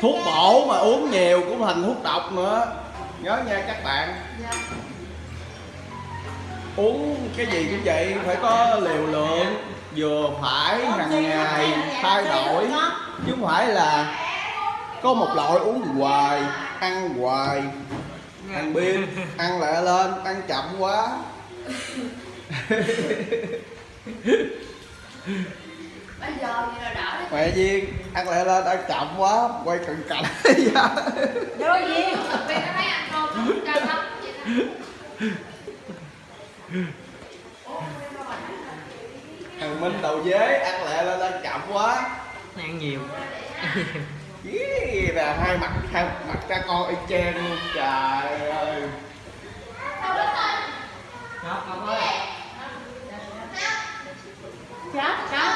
thuốc bổ mà uống nhiều cũng thành thuốc độc nữa. Nhớ nha các bạn. Dạ. uống cái gì cũng vậy phải có liều lượng vừa phải hàng ngày thay đổi. chứ không phải là có một loại uống hoài ăn hoài ăn biên ăn lại lên ăn chậm quá mẹ duyên ăn lại lên ăn chậm quá quay cận cảnh. Đôi gì? Vì nó thấy ăn cơm nó không căng lắm. thằng minh đầu dế ăn lại lên ăn chậm quá. Ăn nhiều. Ý, là hai mặt hai mặt cha con y chang luôn trời ơi. Chết, chết.